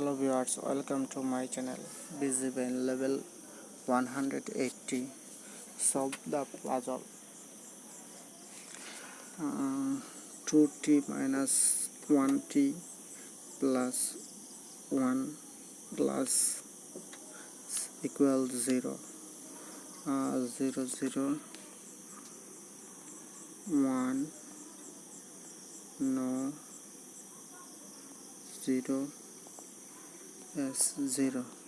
hello viewers welcome to my channel. Busy visible level 180 solve the puzzle. Uh, 2t minus 1t plus 1 plus equal 0 uh, 0 0 1 no. 0 s 0